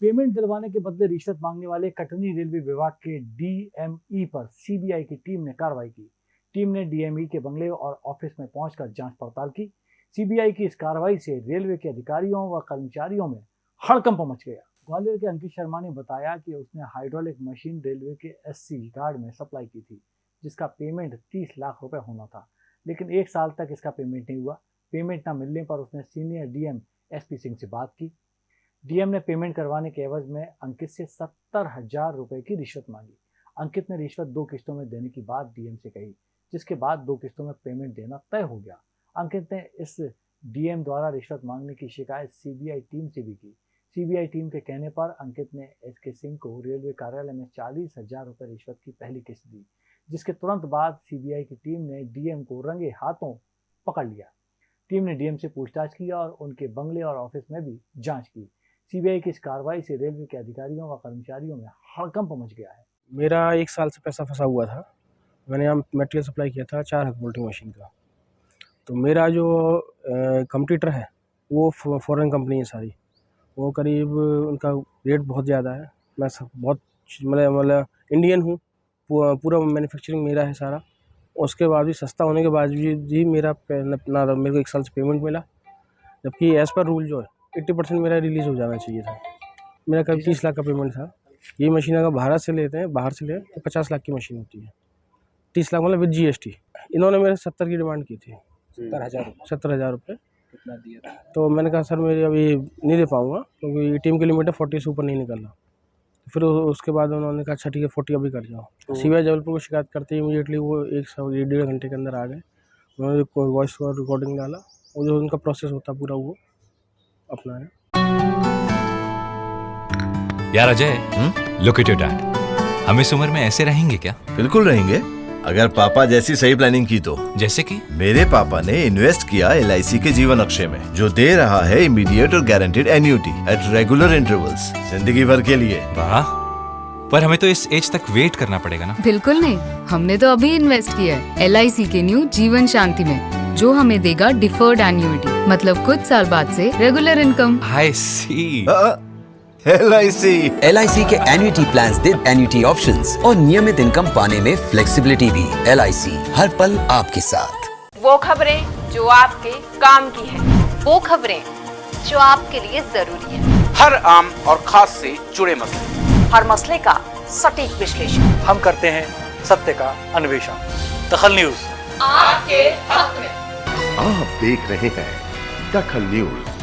Payment दिलवाने के बदले रिश्वत मांगने वाले कटनी रेलवे विभाग के डीएमई पर सीबीआई की टीम ने कार्रवाई की। टीम ने डीएमई के बंगले और ऑफ़िस में पहुंचकर जाँच पड़ताल की। सीबीआई की इस कार्रवाई से रेलवे के अधिकारियों व कर्मचारियों में हड़कंप मच गया। ग्वालियर के अंकित शर्मा ने बताया कि उसने हाइड्रोलिक मशीन रेलवे के एससी गार्ड में सप्लाई की थी, जिसका पेमेंट तीस लाख रुपए होना था। लेकिन एक साल तक इसका पेमेंट नहीं हुआ। पेमेंट न मिलने पर उसने सीनियर डीएम एसपी सिंह से बात की। डीएम ने पेमेंट करवाने के एवज में अंकित से सत्तर हज़ार रुपए की रिश्वत मांगी। अंकित ने रिश्वत दो किस्तों में देने की बात डीएम से कही, जिसके बाद दो किस्तों में पेमेंट देना तय हो गया। अंकित ने इस डीएम द्वारा रिश्वत मांगने की शिकायत सीबीआई टीम से भी की। सीबीआई टीम के कहने पर अंकित ने एस के सिंह को रेलवे कार्यालय में चालीस हज़ार रुपये रिश्वत की पहली किस्त दी, जिसके तुरंत बाद सीबीआई की टीम ने डीएम को रंगे हाथों पकड़ लिया। टीम ने डीएम से पूछताछ की और उनके बंगले और ऑफ़िस में भी जाँच की। सीबीआई की इस कार्रवाई से रेलवे के अधिकारियों व कर्मचारियों में हड़कंप मच गया है। मेरा एक साल से पैसा फंसा हुआ था। मैंने यहाँ मटेरियल सप्लाई किया था चार हक बोल्टिंग मशीन का। तो मेरा जो कंप्यूटर है, वो फॉरेन कंपनी है सारी। वो करीब उनका रेट बहुत ज़्यादा है। मैं सब बहुत मतलब मतलब इंडियन हूँ। पूरा मैन्युफैक्चरिंग मेरा है सारा। उसके बाद भी सस्ता होने के बाद भी मेरा ना, मेरे को एक साल से पेमेंट मिला। जबकि एज़ पर रूल जो है एट्टी परसेंट मेरा रिलीज़ हो जाना चाहिए था। मेरा कभी तीस लाख का पेमेंट था। ये मशीन अगर भारत से लेते हैं बाहर से ले तो पचास लाख की मशीन होती है। तीस लाख मतलब विद जीएसटी इन्होंने मेरे सत्तर की डिमांड की थी। सत्तर हज़ार सत्तर हज़ार रुपये कितना दिया था? तो मैंने कहा सर मेरी अभी नहीं दे पाऊँगा क्योंकि टीम की लिमिट है फोर्टी से ऊपर नहीं निकलना। फिर उसके बाद उन्होंने कहा अच्छा ठीक है फोर्टी अभी कर जाओ। तो सी जबलपुर को शिकायत करते ही इमीडिएटली वो एक सौ डेढ़ घंटे के अंदर आ गए। उन्होंने वॉइस रिकॉर्डिंग डाला। और जो उनका प्रोसेस होता पूरा वो अपना है। यार Ajay look at your dad हम इस उम्र में ऐसे रहेंगे क्या? बिल्कुल रहेंगे। अगर पापा जैसी सही प्लानिंग की तो। जैसे कि? मेरे पापा ने इन्वेस्ट किया एलआईसी के जीवन अक्षय में जो दे रहा है इमीडिएट और guaranteed annuity at regular intervals ज़िंदगी भर के लिए। वाह। पर हमें तो इस एज तक वेट करना पड़ेगा ना? बिल्कुल नहीं। हमने तो अभी इन्वेस्ट किया है LIC के न्यू जीवन शांति में जो हमें देगा डिफर्ड एन्यूटी मतलब कुछ साल बाद से regular income I C L I C L I C के एन्यूटी प्लान दे एन्यूटी ऑप्शन और नियमित इनकम पाने में फ्लेक्सिबिलिटी भी। एल आई सी हर पल आपके साथ। वो खबरें जो आपके काम की है। वो खबरें जो आपके लिए ज़रूरी है। हर आम और खास से जुड़े मसले। हर मसले का सटीक विश्लेषण। हम करते हैं सत्य का अन्वेषण। दखल न्यूज़। आपके हक में। आप देख रहे हैं दखल न्यूज़